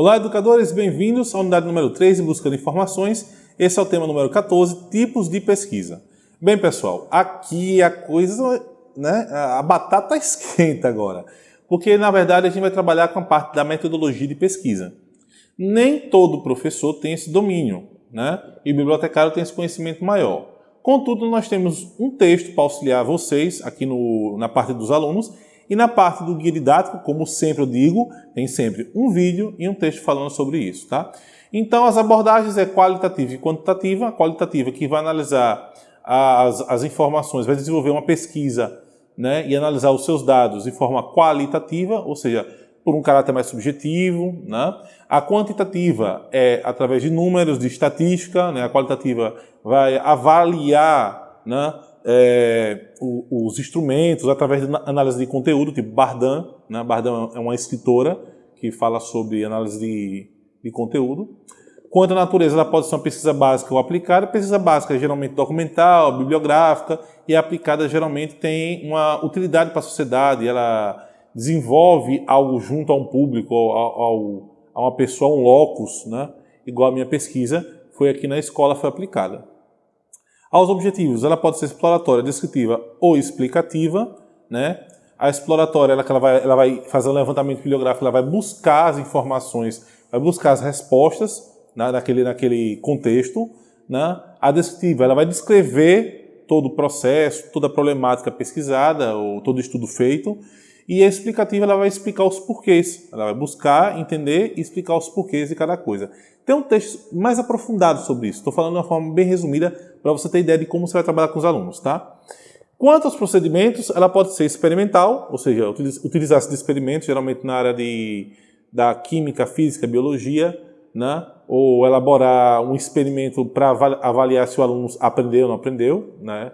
Olá, educadores, bem-vindos à unidade número 3 em busca de informações. Esse é o tema número 14, tipos de pesquisa. Bem, pessoal, aqui a coisa, né, a batata esquenta agora, porque na verdade a gente vai trabalhar com a parte da metodologia de pesquisa. Nem todo professor tem esse domínio, né, e o bibliotecário tem esse conhecimento maior. Contudo, nós temos um texto para auxiliar vocês aqui no, na parte dos alunos e na parte do guia didático, como sempre eu digo, tem sempre um vídeo e um texto falando sobre isso, tá? Então, as abordagens é qualitativa e quantitativa. A qualitativa que vai analisar as, as informações, vai desenvolver uma pesquisa né, e analisar os seus dados de forma qualitativa, ou seja, por um caráter mais subjetivo. Né? A quantitativa é através de números, de estatística. Né? A qualitativa vai avaliar né, é, os instrumentos através de análise de conteúdo, tipo Bardan. Né? Bardan é uma escritora que fala sobre análise de, de conteúdo. Quanto à natureza, ela pode ser uma pesquisa básica ou aplicada. A pesquisa básica é geralmente documental, bibliográfica, e a aplicada geralmente tem uma utilidade para a sociedade, ela desenvolve algo junto a um público, ao, ao, a uma pessoa, um locus, né? igual a minha pesquisa, foi aqui na escola, foi aplicada. Aos objetivos, ela pode ser exploratória, descritiva ou explicativa. Né? A exploratória, ela, ela, vai, ela vai fazer um levantamento bibliográfico, ela vai buscar as informações, vai buscar as respostas né, naquele, naquele contexto. Né? A descritiva, ela vai descrever todo o processo, toda a problemática pesquisada, ou todo estudo feito, e a explicativa ela vai explicar os porquês. Ela vai buscar, entender e explicar os porquês de cada coisa. Tem um texto mais aprofundado sobre isso. Estou falando de uma forma bem resumida para você ter ideia de como você vai trabalhar com os alunos, tá? Quanto aos procedimentos, ela pode ser experimental, ou seja, utilizar-se de experimentos, geralmente na área de, da química, física, biologia, né? ou elaborar um experimento para avaliar se o aluno aprendeu ou não aprendeu, né?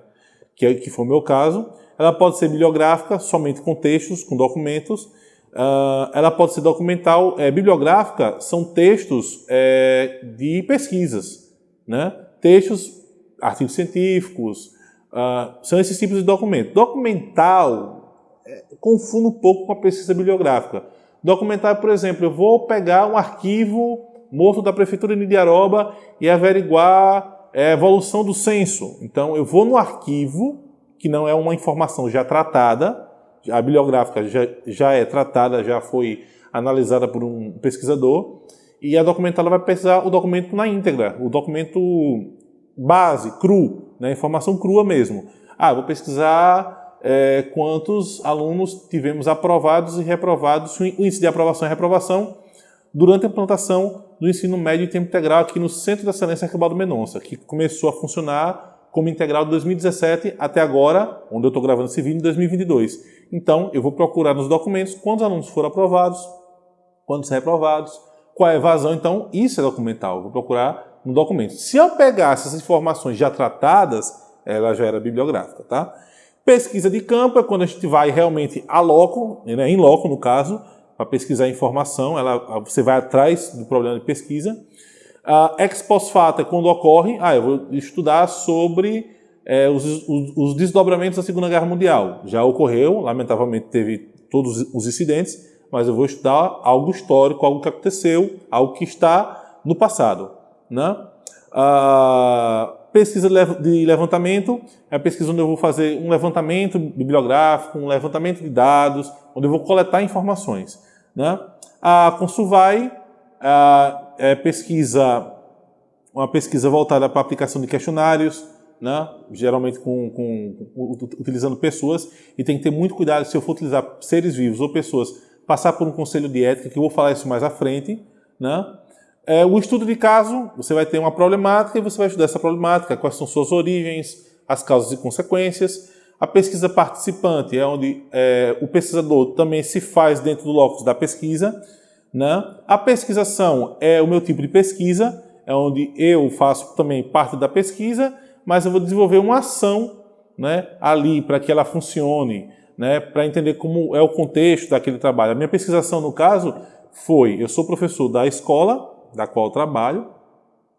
que, é, que foi o meu caso. Ela pode ser bibliográfica, somente com textos, com documentos. Uh, ela pode ser documental. É, bibliográfica são textos é, de pesquisas, né? textos, artigos científicos, uh, são esses tipos de documento. Documental é, confundo um pouco com a pesquisa bibliográfica. Documental, por exemplo, eu vou pegar um arquivo morto da Prefeitura de Nidiaroba e averiguar é, a evolução do censo. Então, eu vou no arquivo que não é uma informação já tratada, a bibliográfica já, já é tratada, já foi analisada por um pesquisador, e a documentada vai pesquisar o documento na íntegra, o documento base, cru, né, informação crua mesmo. Ah, vou pesquisar é, quantos alunos tivemos aprovados e reprovados, o índice de aprovação e reprovação durante a implantação do ensino médio em tempo integral aqui no Centro de Excelência Arquibaldo Mendonça, que começou a funcionar como integral de 2017 até agora, onde eu estou gravando esse vídeo, em 2022. Então, eu vou procurar nos documentos quantos alunos foram aprovados, quantos reprovados, qual é a evasão. Então, isso é documental. Eu vou procurar no documento. Se eu pegasse essas informações já tratadas, ela já era bibliográfica, tá? Pesquisa de campo é quando a gente vai realmente a loco, né, em loco no caso, para pesquisar informação, ela, você vai atrás do problema de pesquisa. Uh, ex post facto é quando ocorre, ah, eu vou estudar sobre é, os, os, os, desdobramentos da Segunda Guerra Mundial. Já ocorreu, lamentavelmente teve todos os incidentes, mas eu vou estudar algo histórico, algo que aconteceu, algo que está no passado. Né? Uh, pesquisa de levantamento é a pesquisa onde eu vou fazer um levantamento bibliográfico, um levantamento de dados, onde eu vou coletar informações. Né? A Consuvai é pesquisa, uma pesquisa voltada para a aplicação de questionários, né? geralmente com, com, utilizando pessoas, e tem que ter muito cuidado se eu for utilizar seres vivos ou pessoas, passar por um conselho de ética, que eu vou falar isso mais à frente. Né? É, o estudo de caso, você vai ter uma problemática e você vai estudar essa problemática, quais são suas origens, as causas e consequências. A pesquisa participante é onde é, o pesquisador também se faz dentro do locus da pesquisa, né? A pesquisação é o meu tipo de pesquisa, é onde eu faço também parte da pesquisa, mas eu vou desenvolver uma ação né, ali para que ela funcione, né, para entender como é o contexto daquele trabalho. A minha pesquisação, no caso, foi, eu sou professor da escola da qual trabalho,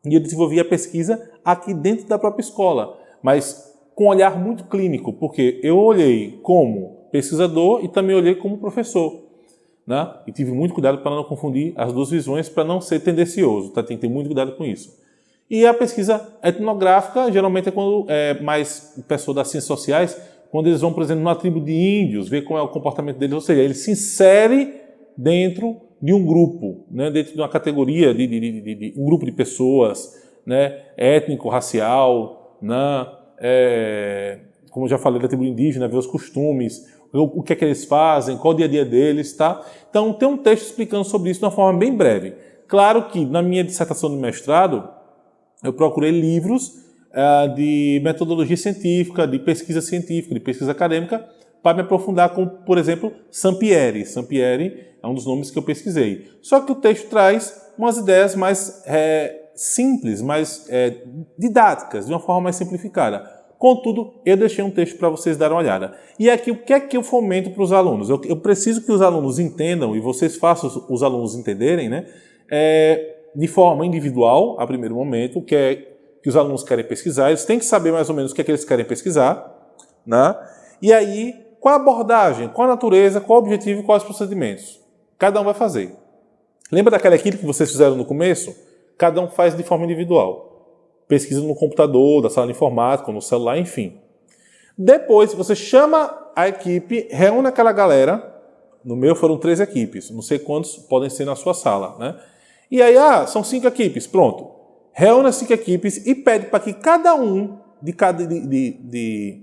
e eu desenvolvi a pesquisa aqui dentro da própria escola, mas com um olhar muito clínico, porque eu olhei como pesquisador e também olhei como professor. Né? E tive muito cuidado para não confundir as duas visões, para não ser tendencioso, tá? Tem que ter muito cuidado com isso. E a pesquisa etnográfica, geralmente é quando é mais pessoa das ciências sociais, quando eles vão, por exemplo, numa tribo de índios, ver como é o comportamento deles, ou seja, ele se insere dentro de um grupo, né? dentro de uma categoria, de, de, de, de um grupo de pessoas, né? étnico, racial, né? É, como eu já falei da tribo indígena, ver os costumes, o, que é que eles fazem, qual o dia a dia deles, tá? Então tem um texto explicando sobre isso de uma forma bem breve. Claro que na minha dissertação de mestrado, eu procurei livros uh, de metodologia científica, de pesquisa científica, de pesquisa acadêmica, para me aprofundar com, por exemplo, Sampieri. Sampieri é um dos nomes que eu pesquisei. Só que o texto traz umas ideias mais é, simples, mais é, didáticas, de uma forma mais simplificada. Contudo, eu deixei um texto para vocês darem uma olhada. E aqui, o que é que eu fomento para os alunos? Eu, eu, preciso que os alunos entendam, e vocês façam os, os alunos entenderem, né? É, de forma individual, a primeiro momento, o que é que os alunos querem pesquisar, eles têm que saber mais ou menos o que é que eles querem pesquisar, né? E aí, qual a abordagem, qual a natureza, qual o objetivo e quais os procedimentos. Cada um vai fazer. Lembra daquela equipe que vocês fizeram no começo? Cada um faz de forma individual. Pesquisa no computador, da sala de informática, no celular, enfim. Depois, você chama a equipe, reúne aquela galera. No meu foram três equipes, não sei quantos podem ser na sua sala, né? E aí, ah, são cinco equipes, pronto. Reúne as cinco equipes e pede para que cada um de cada, de, de, de,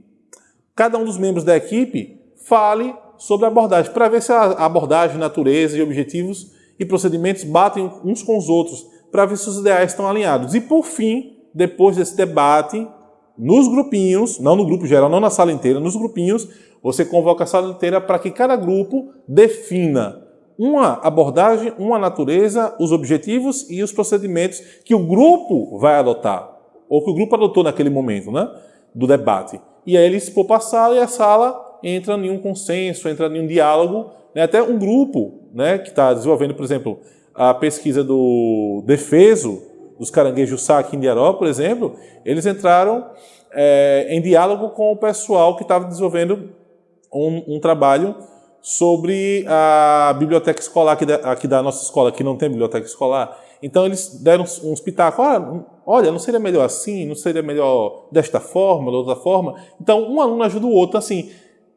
cada um dos membros da equipe fale sobre a abordagem, para ver se a abordagem, natureza e objetivos e procedimentos batem uns com os outros, para ver se os ideais estão alinhados. E por fim, depois desse debate, nos grupinhos, não no grupo geral, não na sala inteira, nos grupinhos, você convoca a sala inteira para que cada grupo defina uma abordagem, uma natureza, os objetivos e os procedimentos que o grupo vai adotar, ou que o grupo adotou naquele momento né, do debate. E aí ele expor para a sala e a sala entra em um consenso, entra em um diálogo, né, até um grupo né, que está desenvolvendo, por exemplo, a pesquisa do defeso dos caranguejos sá aqui em Diaró, por exemplo, eles entraram é, em diálogo com o pessoal que estava desenvolvendo um, um trabalho sobre a biblioteca escolar aqui da, aqui da, nossa escola, que não tem biblioteca escolar. Então eles deram uns pitacos, olha, olha, não seria melhor assim, não seria melhor desta forma, de outra forma. Então um aluno ajuda o outro, assim,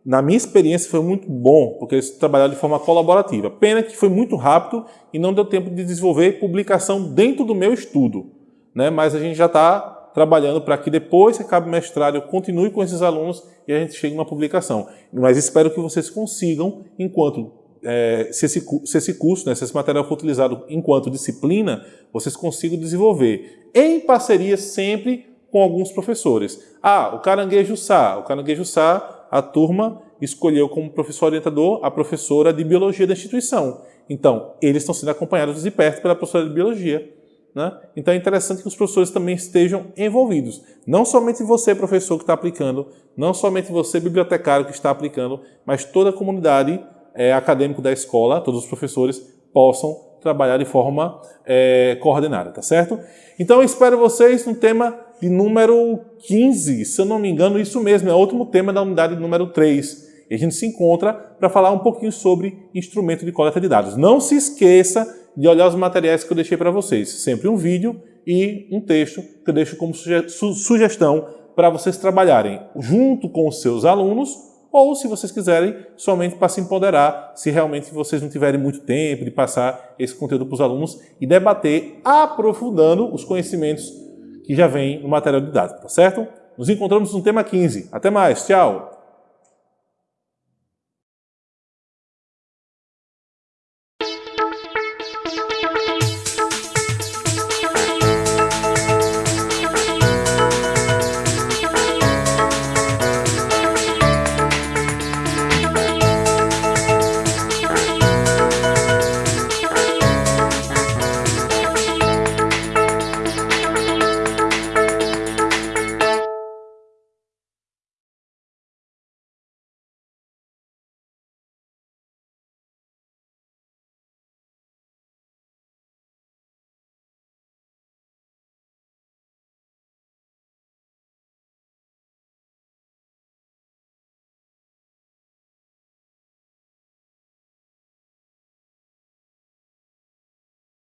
na minha experiência foi muito bom, porque eles trabalharam de forma colaborativa. Pena que foi muito rápido e não deu tempo de desenvolver publicação dentro do meu estudo. Né? Mas a gente já está trabalhando para que depois que acabe o mestrado eu continue com esses alunos e a gente chegue a uma publicação. Mas espero que vocês consigam, enquanto é, se, esse, se esse curso, né, se esse material for utilizado enquanto disciplina, vocês consigam desenvolver em parceria sempre com alguns professores. Ah, o Caranguejo Sá. O Caranguejo Sá, a turma escolheu como professor orientador a professora de Biologia da instituição. Então, eles estão sendo acompanhados de perto pela professora de Biologia. Né? Então é interessante que os professores também estejam envolvidos. Não somente você, professor, que está aplicando, não somente você, bibliotecário, que está aplicando, mas toda a comunidade é, acadêmica da escola, todos os professores, possam trabalhar de forma é, coordenada, tá certo? Então eu espero vocês no tema de número 15, se eu não me engano, isso mesmo, é o último tema da unidade número 3. E a gente se encontra para falar um pouquinho sobre instrumento de coleta de dados. Não se esqueça de olhar os materiais que eu deixei para vocês. Sempre um vídeo e um texto que eu deixo como suge sugestão para vocês trabalharem junto com os seus alunos ou, se vocês quiserem, somente para se empoderar, se realmente vocês não tiverem muito tempo de passar esse conteúdo para os alunos e debater, aprofundando os conhecimentos que já vêm no material didático, tá certo? Nos encontramos no tema 15. Até mais, tchau!